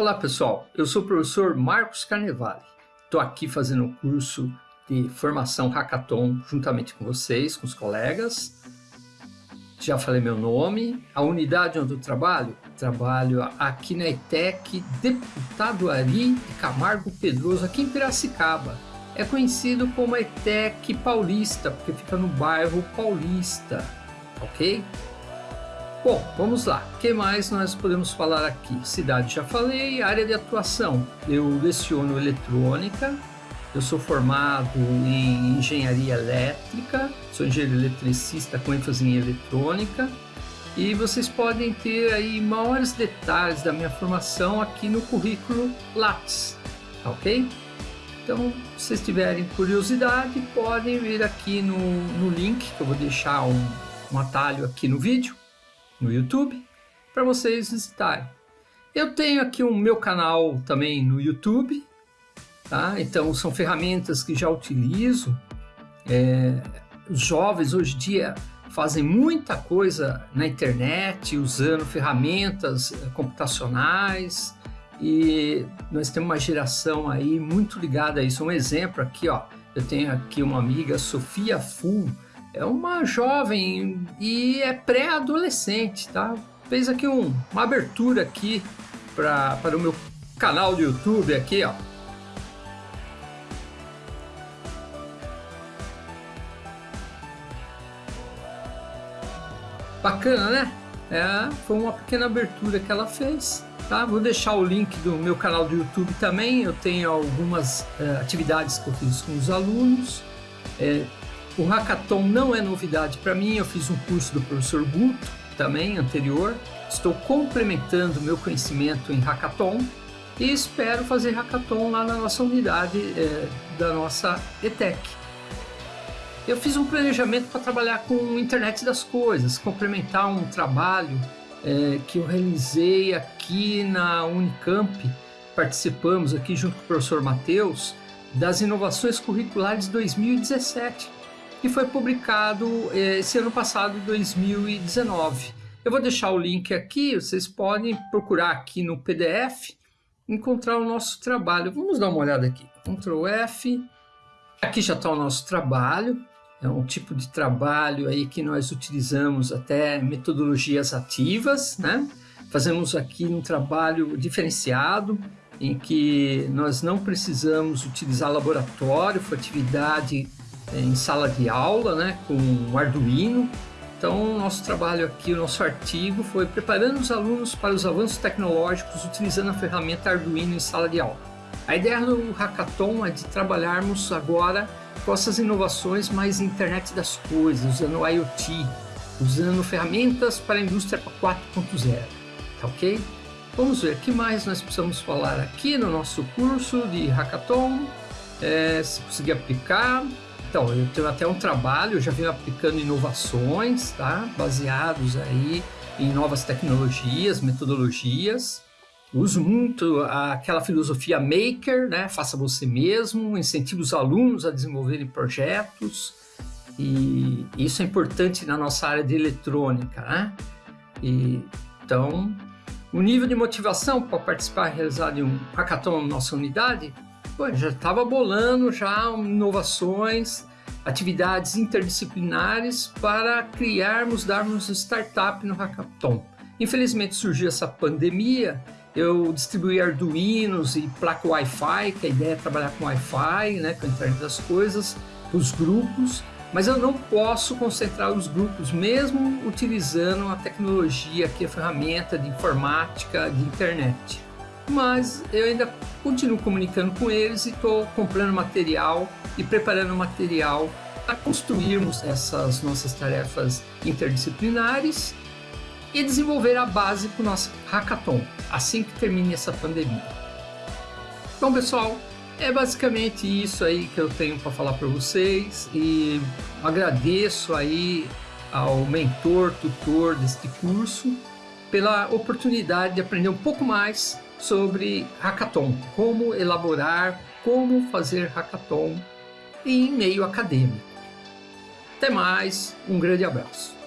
Olá pessoal, eu sou o professor Marcos Carnevale. Estou aqui fazendo um curso de formação Hackathon juntamente com vocês, com os colegas. Já falei meu nome, a unidade onde eu trabalho, trabalho aqui na ETEC Deputado Ari de Camargo Pedroso, aqui em Piracicaba. É conhecido como ETEC Paulista, porque fica no bairro Paulista, ok? Bom, vamos lá. O que mais nós podemos falar aqui? Cidade já falei, área de atuação. Eu leciono eletrônica, eu sou formado em engenharia elétrica, sou engenheiro eletricista com ênfase em eletrônica e vocês podem ter aí maiores detalhes da minha formação aqui no currículo Lattes, tá ok? Então, se vocês tiverem curiosidade, podem vir aqui no, no link, que eu vou deixar um, um atalho aqui no vídeo, no YouTube para vocês visitarem. Eu tenho aqui o meu canal também no YouTube, tá? Então são ferramentas que já utilizo. É, os jovens hoje em dia fazem muita coisa na internet usando ferramentas eh, computacionais e nós temos uma geração aí muito ligada a isso. Um exemplo aqui, ó, eu tenho aqui uma amiga, Sofia Full, é uma jovem e é pré-adolescente, tá? Fez aqui um, uma abertura aqui para o meu canal do YouTube aqui, ó. Bacana, né? É, foi uma pequena abertura que ela fez. Tá? Vou deixar o link do meu canal do YouTube também. Eu tenho algumas é, atividades que eu fiz com os alunos. É, o Hackathon não é novidade para mim, eu fiz um curso do professor Guto também, anterior. Estou complementando meu conhecimento em Hackathon e espero fazer Hackathon lá na nossa unidade é, da nossa ETEC. Eu fiz um planejamento para trabalhar com internet das coisas, complementar um trabalho é, que eu realizei aqui na Unicamp, participamos aqui junto com o professor Matheus, das inovações curriculares 2017 que foi publicado eh, esse ano passado, 2019. Eu vou deixar o link aqui, vocês podem procurar aqui no PDF, encontrar o nosso trabalho. Vamos dar uma olhada aqui. Ctrl F. Aqui já está o nosso trabalho. É um tipo de trabalho aí que nós utilizamos até metodologias ativas, né? Fazemos aqui um trabalho diferenciado, em que nós não precisamos utilizar laboratório, foi atividade em sala de aula, né, com Arduino. Então, nosso trabalho aqui, o nosso artigo foi preparando os alunos para os avanços tecnológicos utilizando a ferramenta Arduino em sala de aula. A ideia do Hackathon é de trabalharmos agora com essas inovações mais internet das coisas, usando IoT, usando ferramentas para a indústria 4.0, tá ok? Vamos ver, o que mais nós precisamos falar aqui no nosso curso de Hackathon, é, se conseguir aplicar, então, eu tenho até um trabalho, já venho aplicando inovações, tá? Baseados aí em novas tecnologias, metodologias. Uso muito aquela filosofia maker, né? Faça você mesmo, incentiva os alunos a desenvolverem projetos. E isso é importante na nossa área de eletrônica, né? E, então, o nível de motivação para participar e realizar de um hackathon na nossa unidade Pô, já estava bolando já inovações, atividades interdisciplinares para criarmos, darmos startup no Hackathon. Infelizmente surgiu essa pandemia, eu distribuí Arduinos e placa Wi-Fi, que a ideia é trabalhar com Wi-Fi, né, com a internet das coisas, os grupos, mas eu não posso concentrar os grupos, mesmo utilizando a tecnologia, que é a ferramenta de informática, de internet mas eu ainda continuo comunicando com eles e estou comprando material e preparando material para construirmos essas nossas tarefas interdisciplinares e desenvolver a base para o nosso hackathon, assim que termine essa pandemia. Bom, pessoal, é basicamente isso aí que eu tenho para falar para vocês e agradeço aí ao mentor, tutor deste curso pela oportunidade de aprender um pouco mais sobre hackathon, como elaborar, como fazer hackathon em meio acadêmico. Até mais, um grande abraço.